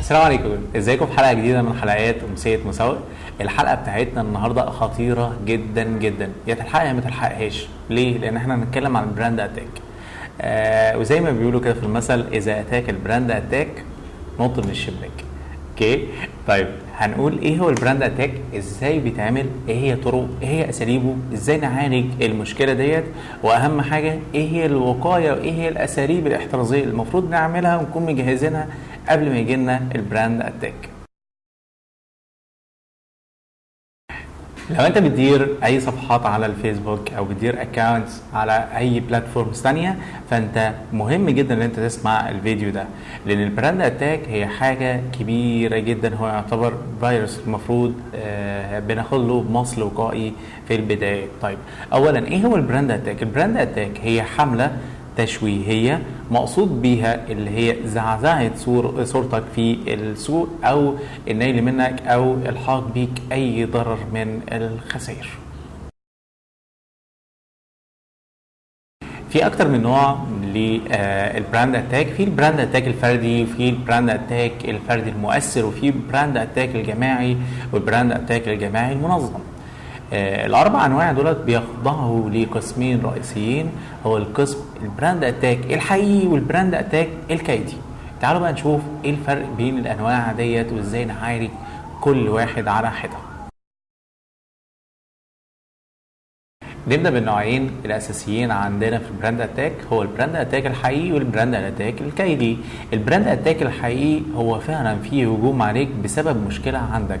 السلام عليكم. ازيكم في حلقة جديدة من حلقات أمسية مساوئ؟ الحلقة بتاعتنا النهارده خطيرة جدا جدا. يا تلحقها يا ما تلحقهاش. ليه؟ لأن إحنا هنتكلم عن ال brand attack. آه وزي ما بيقولوا كده في المثل إذا أتاك ال brand attack نط من الشباك. okay طيب هنقول إيه هو ال brand attack إزاي بيتعمل؟ إيه هي طرق إيه هي أساليبه؟ إزاي نعالج المشكلة ديت؟ وأهم حاجة إيه هي الوقاية؟ وايه هي الأساليب الاحترازية المفروض نعملها ونكون مجهزينها قبل ما يجي لنا ال brand attack لو انت بتدير اي صفحات على الفيسبوك أو بتدير accounts على اي platforms ثانية فانت مهم جدا ان انت تسمع الفيديو ده. لأن ال brand attack هي حاجة كبيرة جدا. هو يعتبر فيروس المفروض آه بناخد له مصل وقائي في البداية. طيب اولا إيه هو ال brand attack ال brand attack هي حملة تشويهيه مقصود بيها اللي هي زعزعة صور صورتك في السوق أو النيل منك أو الحاق بيك أي ضرر من الخسائر. في أكتر من نوع لل brand attack في ال brand attack الفردي وفي ال brand attack الفردي المؤثر وفي ال brand attack الجماعي وال brand attack الجماعي المنظم. آه الأربع أنواع دولت بيخضعوا لقسمين رئيسيين هو القسم ال brand attack الحقيقي وال brand attack الكيدي. تعالوا بقى نشوف إيه الفرق بين الأنواع ديت وإزاي نعالج كل واحد على حدة. نبدأ بالنوعين الأساسيين عندنا في ال brand attack هو ال brand attack الحقيقي وال brand attack الكيدي. ال brand attack الحقيقي هو فعلا فيه هجوم عليك بسبب مشكلة عندك.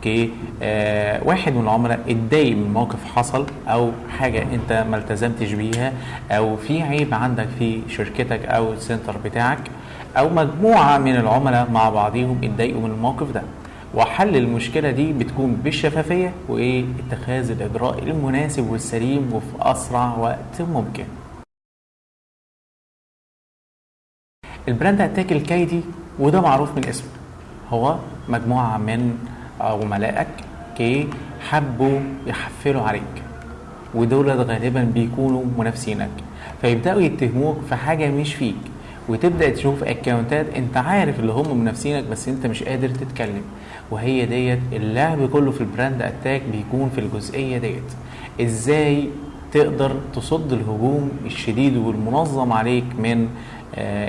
okay آه من العملاء اتضايق من موقف حصل أو حاجة أنت ما التزمتش بيها أو في عيب عندك في شركتك أو ال center بتاعك أو مجموعة من العملاء مع بعضهم اتضايقوا من الموقف ده وحل المشكلة دي بتكون بالشفافية واتخاذ الإجراء المناسب والسليم وفي أسرع وقت ممكن. ال brand attack الكيدي وده معروف من اسمه هو مجموعة من عملائك كي حبوا يحفلوا عليك. ودول غالبا بيكونوا منافسينك. فيبدأوا يتهموك في حاجة مش فيك. وتبدأ تشوف اكونتات أنت عارف اللي هم منافسينك بس أنت مش قادر تتكلم. وهي ديت اللعب كله في ال brand attack بيكون في الجزئية ديت. إزاي تقدر تصد الهجوم الشديد والمنظم عليك من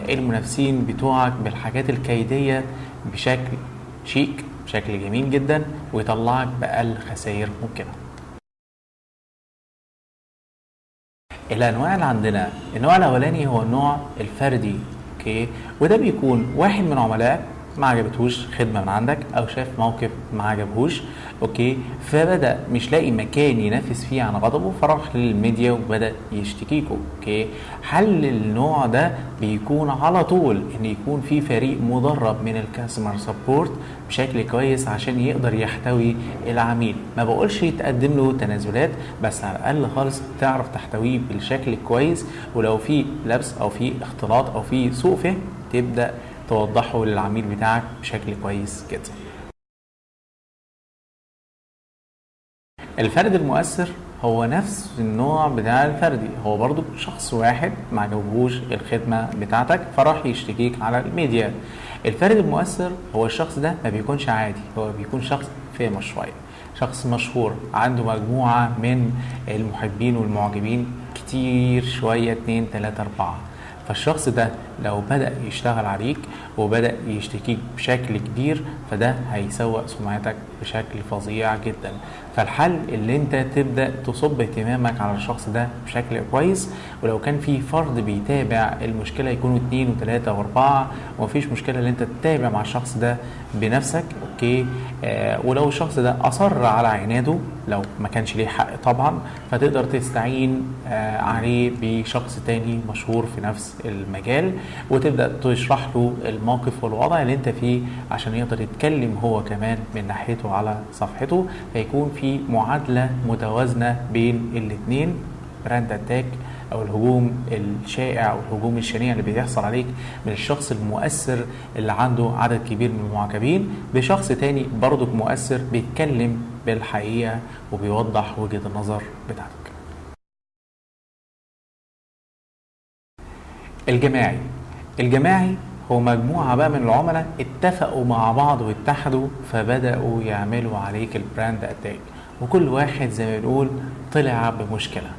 المنافسين بتوعك بالحاجات الكيدية بشكل شيك؟ بشكل جميل جدا ويطلعك بأقل خسائر ممكنة. الأنواع اللي عندنا النوع الأولاني هو النوع الفردي okay؟ وده بيكون واحد من عملائك ما عجبتهوش خدمة من عندك أو شاف موقف ما عجبهوش okay؟ فبدأ مش لاقي مكان ينفس فيه عن غضبه فراح للميديا وبدأ يشتكيكوا okay؟ حل النوع ده بيكون على طول إن يكون في فريق مدرب من الكاستمر سبورت بشكل كويس عشان يقدر يحتوي العميل؟ ما بقولش يتقدم له تنازلات بس على الأقل خالص تعرف تحتويه بالشكل كويس ولو في لبس أو في اختلاط أو في سوء فهم تبدأ توضحه للعميل بتاعك بشكل كويس جدا. الفرد المؤثر هو نفس النوع بتاع الفردي. هو برضو شخص واحد ما عجبهوش الخدمة بتاعتك فراح يشتكيك على الميديا. الفرد المؤثر هو الشخص ده ما بيكونش عادي. هو بيكون شخص فيمس شوية شخص مشهور عنده مجموعة من المحبين والمعجبين كتير شوية اتنين تلاتة أربعة. فالشخص ده لو بدأ يشتغل عليك وبدأ يشتكيك بشكل كبير فده هيسوق سمعتك بشكل فظيع جدا. فالحل اللي انت تبدأ تصب اهتمامك على الشخص ده بشكل كويس ولو كان في فرد بيتابع المشكلة يكونوا اتنين وتلاتة واربعة ومفيش مشكلة ان انت تتابع مع الشخص ده بنفسك okay؟ آه ولو الشخص ده أصر على عناده لو ما كانش ليه حق طبعا فتقدر تستعين آه عليه بشخص تاني مشهور في نفس المجال. وتبدأ تشرح له الموقف والوضع اللي انت فيه عشان يقدر يتكلم هو كمان من ناحيته على صفحته. فيكون في معادلة متوازنة بين الاثنين brand attack أو الهجوم الشائع أو الهجوم الشنيع اللي بيحصل عليك من الشخص المؤثر اللي عنده عدد كبير من المعجبين بشخص تاني برضك مؤثر بيتكلم بالحقيقة وبيوضح وجهة النظر بتاعتك. الجماعي. الجماعي هو مجموعة بقى من العملاء اتفقوا مع بعض واتحدوا فبدأوا يعملوا عليك ال brand attack وكل واحد زي ما بنقول طلع بمشكلة.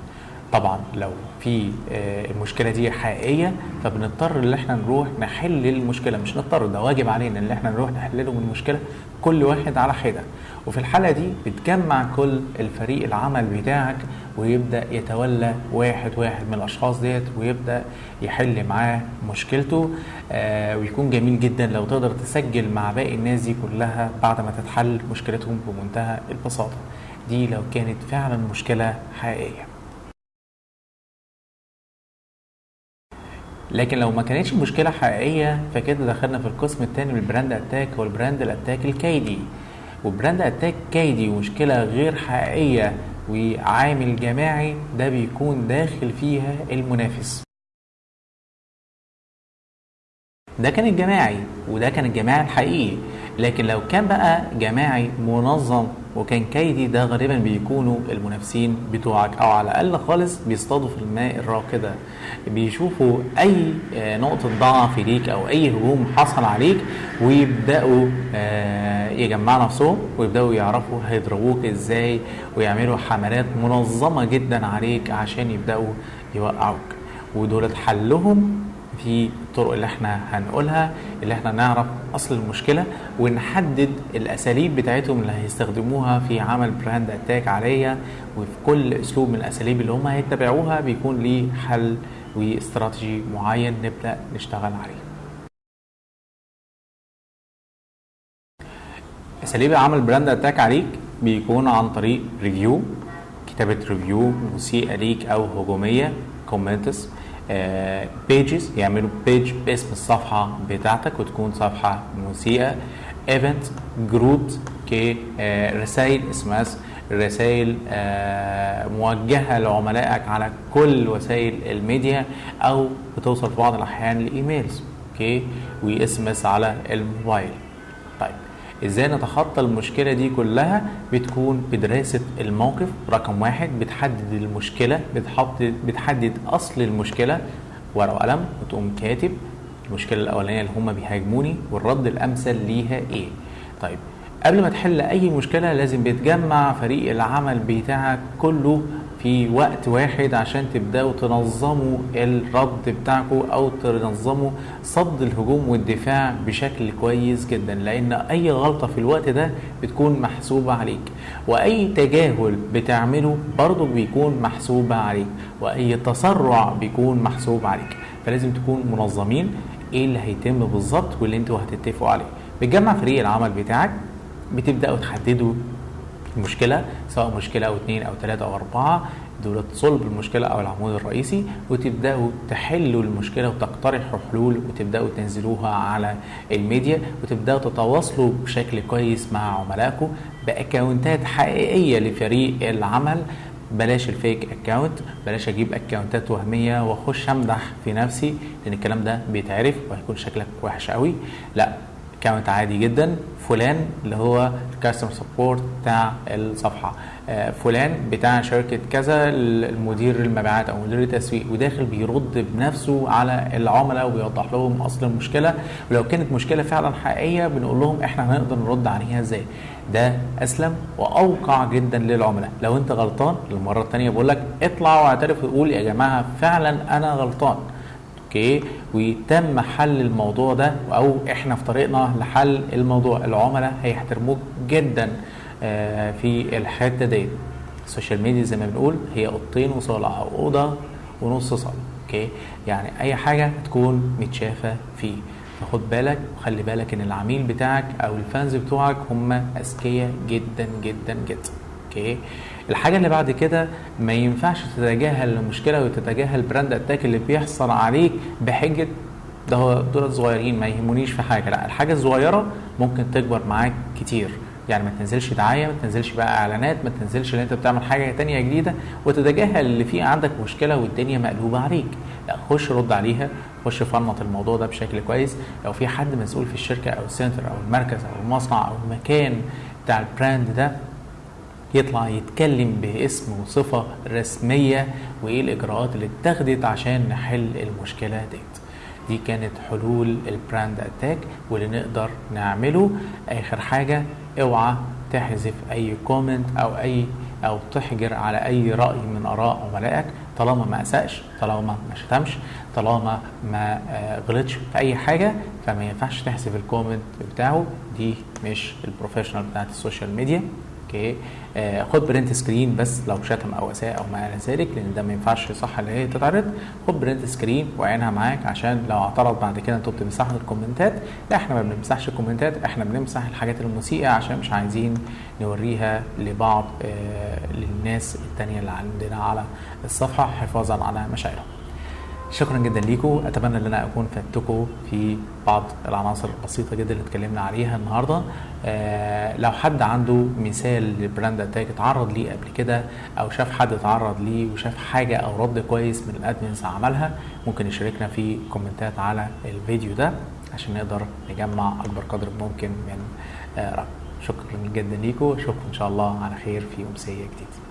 طبعا لو في آه، المشكلة دي حقيقية فبنضطر إن إحنا نروح نحل المشكلة. مش نضطر ده واجب علينا إن إحنا نروح نحل لهم المشكلة كل واحد على حده وفي الحالة دي بتجمع كل الفريق العمل بتاعك ويبدأ يتولى واحد واحد من الأشخاص ديت ويبدأ يحل معاه مشكلته آه ويكون جميل جدا لو تقدر تسجل مع باقي الناس دي كلها بعد ما تتحل مشكلتهم بمنتهى البساطة. دي لو كانت فعلا مشكلة حقيقية. لكن لو ما كانتش مشكلة حقيقية فكده دخلنا في القسم الثاني من البراند أتاك هو البراند الأتاك الكيدي وبراند أتاك كيدي ومشكلة غير حقيقية وعامل جماعي ده بيكون داخل فيها المنافس. ده كان الجماعي وده كان الجماعي الحقيقي. لكن لو كان بقى جماعي منظم وكان كيدي ده غالبا بيكونوا المنافسين بتوعك أو على الأقل خالص بيصطادوا في الماء الراكده بيشوفوا أي آه، نقطة ضعف ليك أو أي هجوم حصل عليك ويبدأوا آه، يجمعوا نفسهم ويبدأوا يعرفوا هيضربوك إزاي ويعملوا حملات منظمة جدا عليك عشان يبدأوا يوقعوك. ودول حلهم في الطرق اللي إحنا هنقولها اللي إحنا نعرف أصل المشكلة ونحدد الأساليب بتاعتهم اللي هيستخدموها في عمل brand attack عليا وفي كل أسلوب من الأساليب اللي هم هيتبعوها بيكون ليه حل واستراتيجي معين نبدأ نشتغل عليه. أساليب عمل brand attack عليك بيكون عن طريق review كتابة review مسيئه ليك أو هجومية comments pages يعملوا page باسم الصفحة بتاعتك وتكون صفحة مسيئة. event group كي رسائل SMS رسائل آه، موجهة لعملائك على كل وسائل الميديا أو بتوصل في بعض الأحيان ل emails okay و SMS على الموبايل. طيب. إزاي نتخطى المشكلة دي كلها؟ بتكون بدراسة الموقف رقم واحد بتحدد المشكلة بتحط بتحدد أصل المشكلة ورقة وقلم وتقوم كاتب المشكلة الأولانية اللي هم بيهاجموني والرد الأمثل ليها إيه. طيب قبل ما تحل أي مشكلة لازم بيتجمع فريق العمل بتاعك كله في وقت واحد عشان تبدأوا تنظموا الرد بتاعكم أو تنظموا صد الهجوم والدفاع بشكل كويس جدا لأن أي غلطة في الوقت ده بتكون محسوبة عليك. وأي تجاهل بتعمله برضه بيكون محسوبة عليك. وأي تسرع بيكون محسوب عليك. فلازم تكون منظمين إيه اللي هيتم بالظبط واللي أنتوا هتتفقوا عليه. بتجمع فريق العمل بتاعك بتبدأوا تحددوا المشكلة سواء مشكلة أو اثنين أو ثلاثة أو أربعة دول صلب المشكلة أو العمود الرئيسي وتبدأوا تحلوا المشكلة وتقترحوا حلول وتبدأوا تنزلوها على الميديا وتبدأوا تتواصلوا بشكل كويس مع عملائكم باكونتات حقيقية لفريق العمل. بلاش ال fake account بلاش أجيب account ات وهمية وأخش أمدح في نفسي لأن الكلام ده بيتعرف وهيكون شكلك وحش قوي لا account عادي جدا فلان اللي هو ال customer support بتاع الصفحة. آه، فلان بتاع شركة كذا المدير المبيعات أو مدير التسويق وداخل بيرد بنفسه على العملاء وبيوضح لهم أصل المشكلة. ولو كانت مشكلة فعلا حقيقية بنقول لهم إحنا هنقدر نرد عليها إزاي؟ ده أسلم وأوقع جدا للعملاء. لو أنت غلطان للمره الثانية بقول لك اطلع واعترف وقول يا جماعة فعلا أنا غلطان. okay؟ وتم حل الموضوع ده أو إحنا في طريقنا لحل الموضوع. العملاء هيحترموك جدا آه، في الحتة دي ال social media زي ما بنقول هي أوضتين وصالة أو أوضة ونص صالة okay؟ يعني أي حاجة تكون متشافة فيه. فخد بالك وخلي بالك إن العميل بتاعك أو ال fans بتوعك هم أذكياء جدا جدا جدا okay؟ الحاجة اللي بعد كده ما ينفعش تتجاهل المشكلة وتتجاهل brand attack اللي بيحصل عليك بحجة ده هو دول صغيرين ما يهمونيش في حاجة لا الحاجة الصغيرة ممكن تكبر معاك كتير. يعني ما تنزلش دعاية ما تنزلش بقى إعلانات ما تنزلش إن أنت بتعمل حاجة تانية جديدة وتتجاهل اللي فيه عندك مشكلة والدنيا مقلوبة عليك. لا خش رد عليها خش فنط الموضوع ده بشكل كويس. لو في حد مسؤول في الشركة أو ال center أو المركز أو المصنع أو المكان بتاع ال brand ده يطلع يتكلم باسم وصفة رسمية وايه الاجراءات اللي اتخذت عشان نحل المشكلة ديت دي كانت حلول ال brand attack واللي نقدر نعمله. آخر حاجة اوعى تحذف أي comment أو أي أو تحجر على أي رأي من آراء عملائك. طالما ما اساش طالما ما شتمش طالما ما غلطش في أي حاجة فما ينفعش تحذف ال comment بتاعه. دي مش ال professional بتاعت ال social media. okay آه خد print screen بس لو شتم أو أساء أو ما إلى ذلك لأن ده ما ينفعش صح اللي هي تتعرض. خد print screen وعينها معاك عشان لو اعترض بعد كده أنتوا بتمسحوا ال comment ات. لا إحنا ما بنمسحش ال comment ات إحنا بنمسح الحاجات المسيئة عشان مش عايزين نوريها لبعض آه للناس التانية اللي عندنا على الصفحة. حفاظا على مشاعرهم. شكرا جدا ليكم أتمنى إن أنا أكون فدتكم في بعض العناصر البسيطة جدا اللي اتكلمنا عليها النهارده. آه لو حد عنده مثال ل brand attack اتعرض ليه قبل كده أو شاف حد اتعرض ليه وشاف حاجة أو رد كويس من ال admins عملها ممكن يشاركنا في comment ات على الفيديو ده عشان نقدر نجمع أكبر قدر ممكن من آه رأي. شكرا جدا ليكم اشوفكم إن شاء الله على خير في أمسية جديدة.